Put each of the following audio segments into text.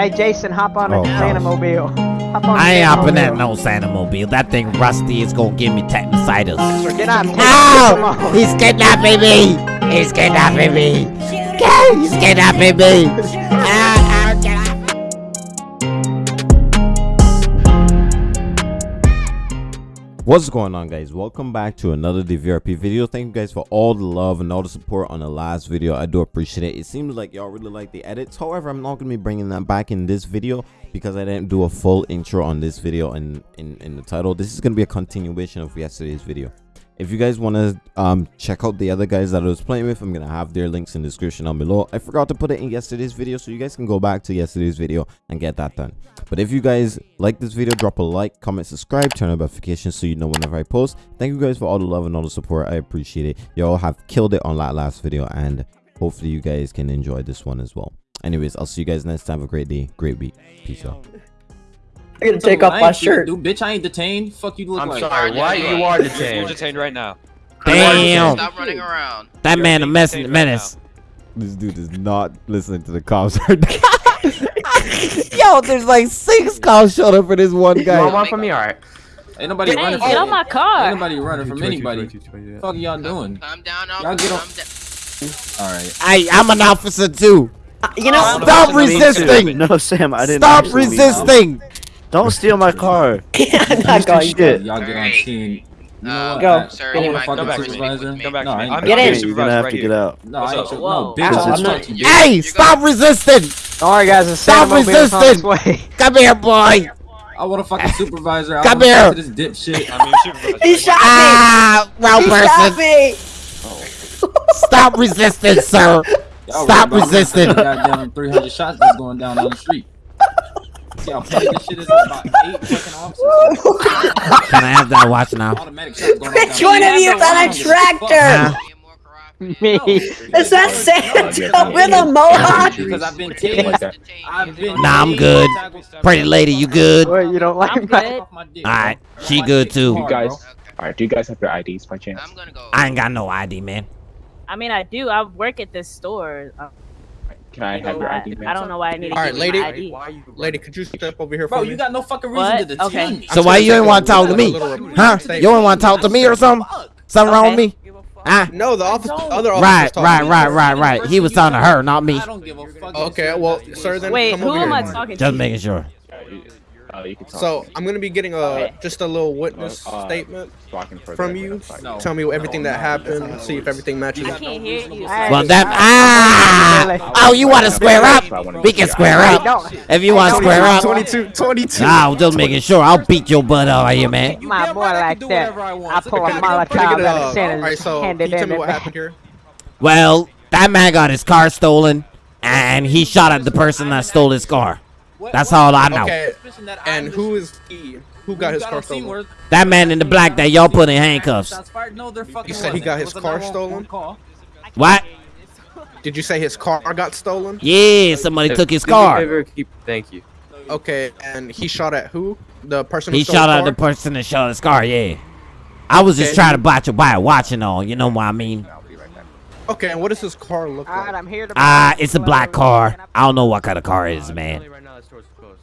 Hey, Jason, hop on Oh, a no. Santamobile. Hop on I ain't hopping Santamobile. at no Santamobile. That thing rusty is gonna give me tetanus. Get out. Come Ow! on. He's kidnapping me! He's kidnapping me! He's kidnapping me! What's going on guys? Welcome back to another DVRP video. Thank you guys for all the love and all the support on the last video. I do appreciate it. It seems like y'all really like the edits. However, I'm not to be bringing that back in this video because I didn't do a full intro on this video in, in, in the title. This is to be a continuation of yesterday's video. If you guys want to um, check out the other guys that I was playing with, I'm to have their links in the description down below. I forgot to put it in yesterday's video, so you guys can go back to yesterday's video and get that done. But if you guys like this video, drop a like, comment, subscribe, turn on notifications so you know whenever I post. Thank you guys for all the love and all the support. I appreciate it. Y'all have killed it on that last video, and hopefully you guys can enjoy this one as well. Anyways, I'll see you guys next time. Have a great day. Great week. Peace out. I gotta take So, off I my shirt. Dude, bitch, I ain't detained. Fuck you look I'm like. sorry. Why you are detained? You're detained right now. Damn! Stop running around. That You're man a being mess in detained the right menace. This dude is not listening to the cops. Yo, there's like six cops showed up for this one You want guy. one from me? Alright. Ain't nobody Hey, running get from on my car. Ain't nobody running from anybody. Fuck y'all doing? Calm down, Y'all officer. get on- All right. I, I'm an officer too. Uh, you know, Stop resisting. No, Sam, I didn't. Stop actually mean- resisting. Don't steal my car. I'm not going shit. Y'all get on scene. You know Uh, what? Go. Sir, I you wanna might go back to me. supervisor. Come Come back No, to me. I ain't- I'm Get in. You're gonna have right to here. get out. No, I What's ain't. up? Whoa. No, bitch. Ow, I I'm not- talked to you. Hey, stop resisting. Don't worry, guys. The Stop Santamobile's on its resisting. Come here, boy. I want to fuck a supervisor. I Come here. to This dipshit. I mean, supervisor. He shot Ah, me! wrong He shot person. me! Stop resisting, sir. Stop worried about resisting. Goddamn 300 shots that's going down on the street. See how petty this shit is? About eight fucking officers. Can I have that watch now? Automatic shots going off. Which one of you is on a tractor? Be more. Me. Is that Santa with a mohawk? Because I've been tased. I've been Nah, I'm good. Pretty lady, you good? All What, you don't like I'm my... good. she good too. You guys- Alright, do you guys have your IDs by chance? I'm gonna go. I ain't got no ID, man. I mean, I do. I work at this store. Can I have your ID, I man? don't know why I need to Alright, lady. you my ID. Why you Lady, could you step over here for me? Bro, you got no fucking reason What? to detain Okay. me. So why you ain't want to talk to me? Huh? You ain't want to talk to me or something? Something wrong with me? Huh? No, the office, don't. other officers Right, talking right, right, right, right. He was talking to her, not me. I don't give a fuck. Okay, well, sir, then Wait, come who over am here. I talking Just to? making sure. Uh, you can talk. So I'm gonna be getting a Okay. just a little witness Uh, statement Blocking from you. No. Tell me everything No, that no, happened. that's See if everything matches. I can't hear you. Well, that ah, oh, you want to square up? We can square up if you want to square up. 22, 22. Nah, I'm just making sure. I'll beat your butt out here, man. My boy like that. I pull a Molotov out of Santa's Alright, so hand can it you tell me what happened here? Well, that man got his car stolen, and he shot at the person that stole his car. That's all I know. Okay, and who is he? Who got his car stolen? That man in the black that y'all put in handcuffs. No, You said he got his car stolen? What? Did you say his car got stolen? Yeah, somebody took his car. Thank you. Okay, and he shot at who? The person who He shot the at the person that shot his car. Yeah. I was just trying to buy you buy a watch and all. You know what I mean? Okay, and what does his car look Alright, like? I'm here to... Ah, it's a black car. I don't know what kind of car it is, man. Right now, that store's closed.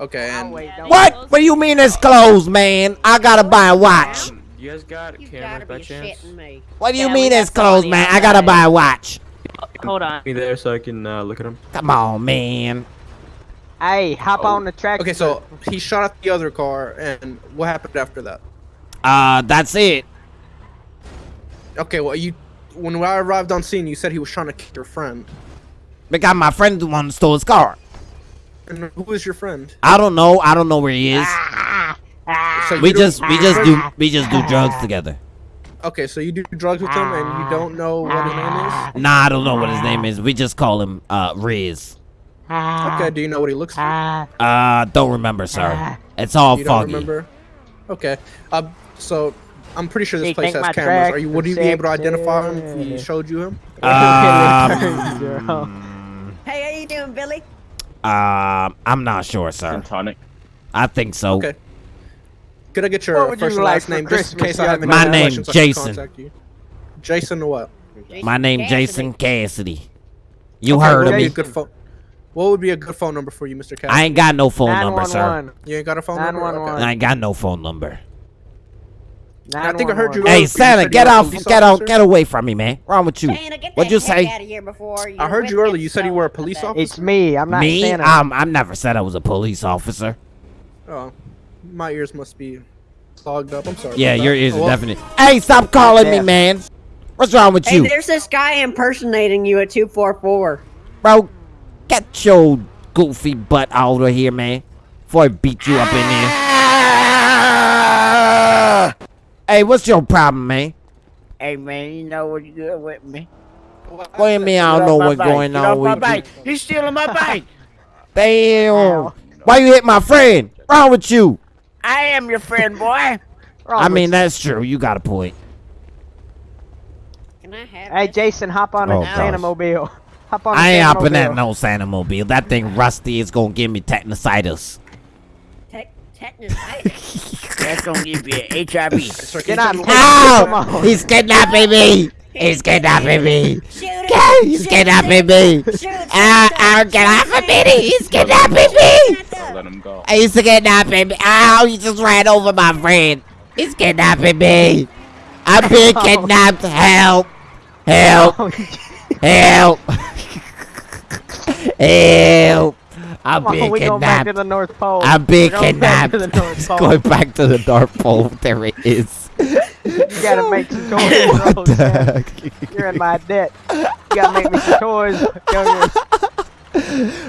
Okay, and wait, don't- What? What do you mean it's closed, man? I gotta buy a watch. You guys got cameras by chance? What do you Yeah, mean we it's got some on closed, man? I gotta buy a watch. Hold on. Me there so I can uh, look at him. Come on, man. Hey, hop Oh. on the track. okay, so he shot at the other car, and what happened after that? Uh, that's it. Okay, well, you when I arrived on scene, you said he was trying to kick your friend. Because my friend the one who stole his car. And who is your friend? I don't know. I don't know where he is. Ah, So We just we just do we just do drugs together. Okay, so you do drugs with him, and you don't know what his name is. Nah, I don't know what his name is. We just call him uh Riz. Okay, do you know what he looks like? Uh, don't remember, sir. It's all You don't foggy. remember? Okay. Uh, so I'm pretty sure this place has cameras. Are you? Would you be able to identify him if he showed you him? Um, Hey, how you doing, Billy? Um, I'm not sure, sir. Gin tonic. I think so. Okay. Could I get your would first you and last for name just in case I have any My name, questions Jason. contact you? Jason what? My name Jason Cassidy. You Okay, heard what of would be me. a good phone? What would be a good phone number for you, Mr. Cassidy? I ain't got no phone number, sir. You ain't got a phone number. 911. I ain't got no phone number. I think I heard you. Hey, Santa, get you were a off, get out, get away from me, man. What's wrong with you? Santa, What'd you say? out of here before I heard you earlier. You said you were a police officer. It's me. I'm not Me? Santa. Um, I never said I was a police officer. Oh, my ears must be clogged up. I'm sorry. Yeah, your that. ears are Well, definitely. Hey, stop calling me, man. What's wrong with Hey, you, there's this guy impersonating you at 244. bro? Get your goofy butt out of here, man. Before I beat you up in there. Hey, what's your problem, man? Hey man, you know what you doing with me? What do you mean I don't know what's going on with you? He's stealing my bike. Damn. Why you hit my friend? Wrong with you? I am your friend, boy. I mean, that's true. You got a point. Can I have Hey, this? Jason, hop on Oh, a Santa gosh. Mobile. Hop on. a I ain't hopping at Mobile. no Santa Mobile. That thing rusty is gonna give me technocitis. Tech, tetanus. That's gonna give you HIV. sir, Get can on. tell me- Come Ow! He's kidnapping me! He's kidnapping me! Shoot it. He's kidnapping me! Shoot it. Ow, ow, get off of me! He's kidnapping me! Don't let him go. He's kidnapping me! Ow, he just ran over my friend! He's kidnapping me! I'm being kidnapped! Help! Help! Help! Help! I'm Come being going back to kidnapped! the North Pole. I'm being We're going back to the North Pole. Going back to the Dark Pole. There it is. You gotta make some choices, bro. what the Sam. heck? You're in my debt. You gotta make me some toys.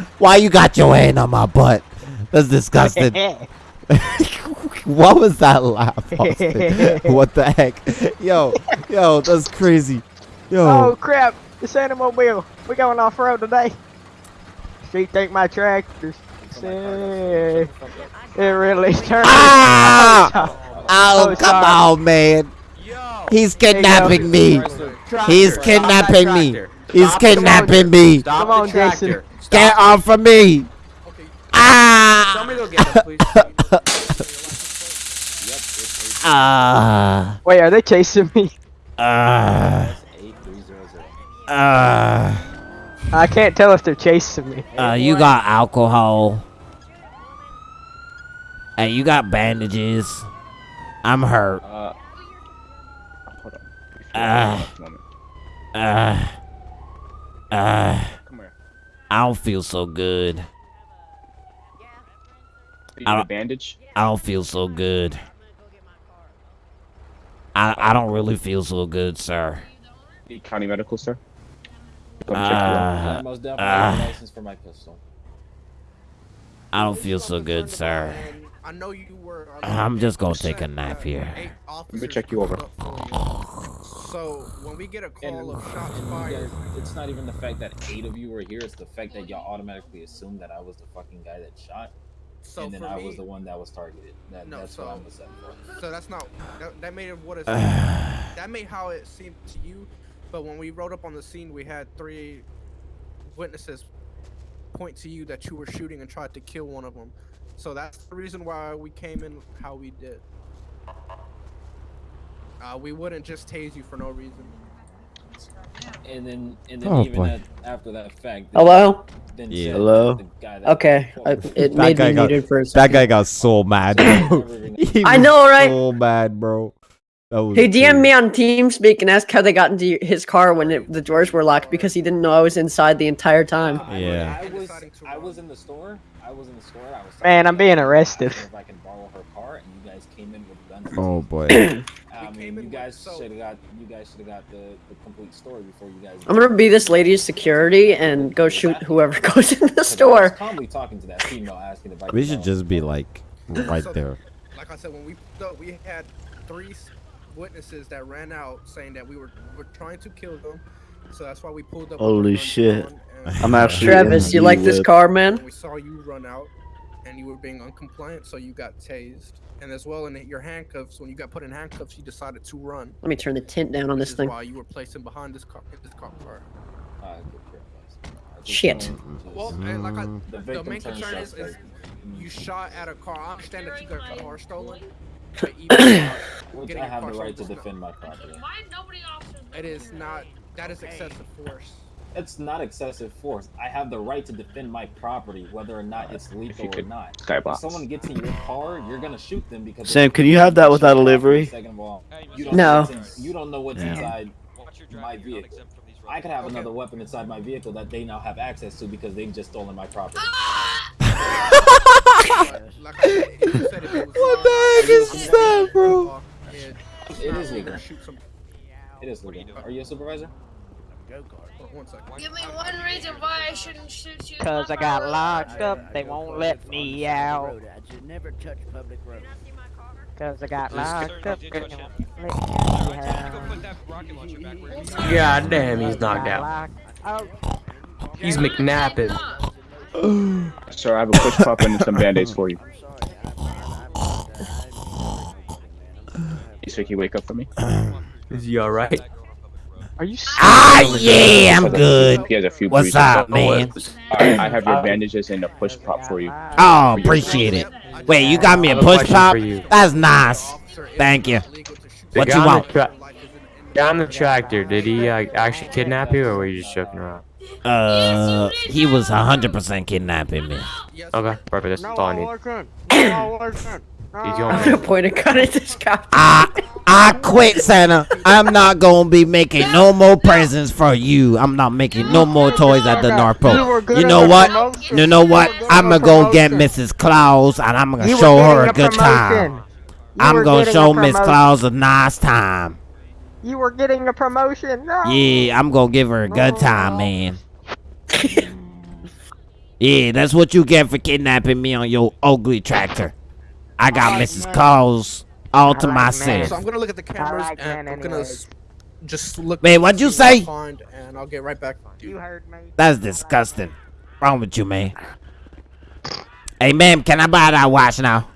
Why you got your hand on my butt? That's disgusting. what was that laugh, what the heck? Yo, yo, that's crazy. oh Yo, crap! The Santa Mobile. We going off road today. Street take my tractors. Say, It really turned. ah! Oh, Oh, come sorry. on, man. He's kidnapping me. He's kidnapping me. He's kidnapping me. Come on, Jason. Get off of me. Ah! Somebody go get him, please. Ah! Wait, are they chasing me? Ah! Ah! I can't tell if they're chasing me. Uh, you got alcohol. Hey, you got bandages. I'm hurt. Uh, hold on. Ah. Just a moment. Uh, uh, Come here. I don't feel so good. You I need a don't- bandage? I don't feel so good. I I don't really feel so good, sir. Need county medical, sir? Come check you out. Uh, Most definitely uh, have a license for my pistol. I don't feel so good, sir. I know you were. I'm just gonna take a nap here. Let me check you over. So when we get a call of shots you fired, guys, it's not even the fact that eight of you were here; it's the fact that y'all automatically assumed that I was the fucking guy that shot, so and then I me, was the one that was targeted. That, No, that's so- what I'm upset for. so that's not that, that made it what it that made how it seemed to you. But when we rode up on the scene, we had three witnesses point to you that you were shooting and tried to kill one of them. So that's the reason why we came in how we did. Uh, we wouldn't just tase you for no reason. And then, and then Oh, even boy. at, after that fact, Hello? then Yeah. Hello? the guy that Okay, I, it That made guy me got- muted for a That guy got so mad. I know, right? So mad, bro. That was He DM'd crazy. me on TeamSpeak and asked how they got into his car when it, the doors were locked because he didn't know I was inside the entire time. I, Yeah. I was, I was in the store. I was in the store. I was. Man, I'm being arrested. If I can borrow her car, and you guys came in with guns. Oh boy. I mean, you guys should have got you guys should have got the, the complete story before you guys. I'm gonna be this lady's security and go shoot whoever goes in the Because I store. calmly talking to that female, asking if I. We should just be like right So- there. Like I said, when we pulled we had three s- witnesses that ran out saying that we were were trying to kill them. So that's why we pulled up. Holy shit. I'm actually Travis, you like this car, man? We saw you run out, and you were being uncompliant, so you got tased. And as well, in your handcuffs, when you got put in handcuffs, you decided to run. Let me turn the tint down on which this thing. Why you were placed in behind this car, this cop car. Uh, good for it, guys. I just Shit. wanted to just- Well, and like I, The the, victim main concern is, is you shot at a car. I understand that you got your car stolen. But even, uh, Which I have the right to stolen is not- defend my property. It is not. That is excessive force. It's not excessive force. I have the right to defend my property, whether or not it's lethal or not. skybox. If someone gets in your car, you're gonna shoot them because. Sam, can you have that without a livery? Second of all, you don't No. Know in, you don't know what's Yeah. inside my vehicle. I could have another weapon inside my vehicle that they now have access to because they've just stolen my property. Like I said, if you said if it was What the heck is that, bro? It is legal. It is legal. Are you a supervisor? One second. Give me one reason why I shouldn't shoot you. Cause I got locked up, they won't let me out. I should never touch public roads. Cause I got locked up, they won't let me out. God damn, he's knocked out. He's McNapping. Sir, I have a push pop and some band-aids for you. You sir, can wake up for me? Is he alright? Are you Ah, yeah, I'm good. He has a few What's bruises. up, man? Alright, I have your bandages and a push pop for you. Oh, appreciate it. Wait, you got me I a have a push pop? That's nice. Thank you. What guy you want? The tra- the tractor, did he uh, actually kidnap you or were you just joking around? Uh, he was 100% kidnapping me. Okay, perfect. That's all I need. He's I'm gonna point a gun at this guy. I I quit, Santa. I'm not gonna be making no more presents for you. I'm not making no more toys at the North Pole. You know what? You know what? I'm gonna go get Mrs. Claus and I'm gonna You show her a getting good time. You I'm gonna show Miss. Claus a nice time. You were getting a promotion. No. Yeah, I'm gonna give her a good time, man. Yeah, that's what you get for kidnapping me on your ugly tractor. I got Mrs. Claus all to So myself. So I'm gonna look at the cameras like and I'm gonna s- just look. Wait, what'd you see what I say? Find, and I'll get right back to you. You heard me. That's disgusting. Wrong with you, man? Hey, ma'am, can I buy that watch now?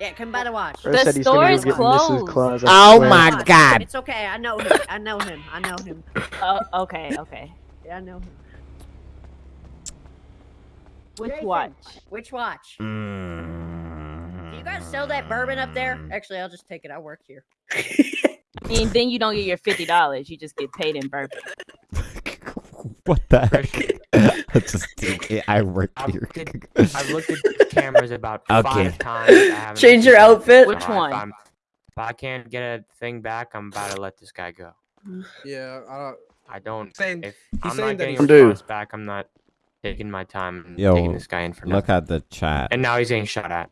Yeah, come by the watch. The store is go closed. Claus, Oh swear. my God. It's okay. I know him. I know him. I know him. Oh, okay, okay. Yeah, I know him. Which Jason, watch? Which watch? Mm. Do you guys sell that bourbon up there? Actually, I'll just take it. I work here. And then you don't get your fifty dollars. You just get paid in bourbon. What the heck? I just I work I've here. looked I've looked at cameras about Okay. five times. Change your outfit? Which one? I'm- If I can't get a thing back, I'm about to let this guy go. Yeah, uh, I don't. saying If he's I'm saying not that getting he's- a response back, I'm not taking my time and Yo, taking this guy in for nothing. Look at the chat. And now he's getting shot at.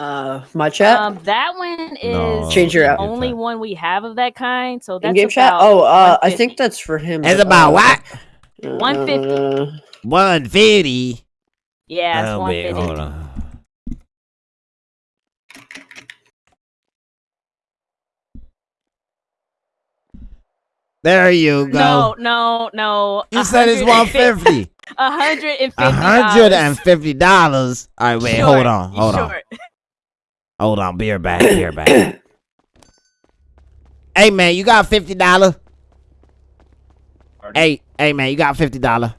Uh, my chat. Um, that one is No, Change your the out- only one we have of that kind. So that's In game chat. Oh, uh, I think that's for him. It's about uh, what? 150. uh, 150. Yeah, it's Oh, one wait, hold on. There you go. No, no, no. You said it's 150. A hundred and fifty. A hundred and fifty dollars. All right, wait, hold on, hold on, hold on. beer right back, be right back. hey man, you got fifty dollar? Hey, hey man, you got fifty dollar?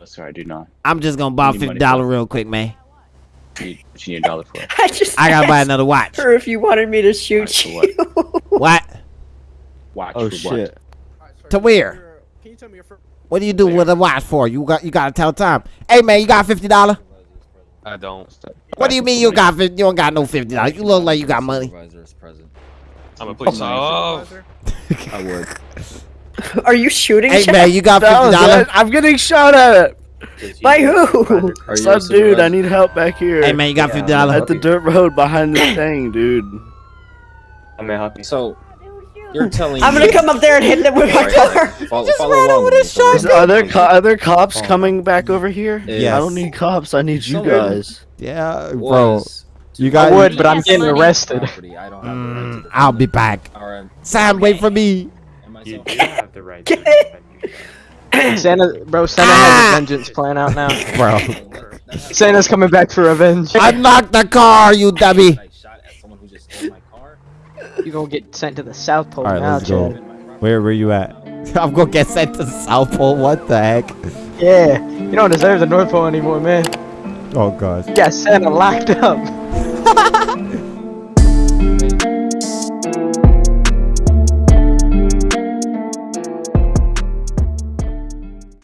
Oh, sorry, I do not. I'm just gonna buy fifty dollar real quick, man. Need, what you need a dollar for? I just. I gotta buy another watch. her if you wanted me to shoot Alright, you. what? What? Watch Oh for shit. alright, sorry, To can you where? your- Can you tell me your first? What do you do with a watch for? You got you gotta tell time. Hey man, you got fifty dollar? I don't. What do you mean you got? You don't got no fifty dollars. You look like you got money. I'm a police officer. I would. Are you shooting? Hey man, you got fifty was dollar? it. I'm getting shot at. By who? Are Some dude, I need help back here. Hey man, you got fifty dollar? At the dirt road behind this thing, dude. I'm gonna help you. So you're telling I'm gonna come up there and hit them with my Alright, car. follow, just follow ran along over with the me, so Is, we're- there co- are there cops coming back over here? Yes. I don't need cops. I need you guys. Yeah, bro. was You I would, but I'm getting money. arrested. property. I don't have the right to Mm, defend I'll be back. Alright, Sam, wait for me. You do have the right to. Santa, bro, Santa Ah! has a vengeance plan out now. bro. Santa's coming back for revenge. Unlock the car, you dummy. I shot at someone who just stole my car. You gonna get sent to the South Pole All right, now, let's go. Where were you at? I'm gonna get sent to the South Pole. What the heck? Yeah, you don't deserve the North Pole anymore, man. Oh gosh. You got Santa locked up.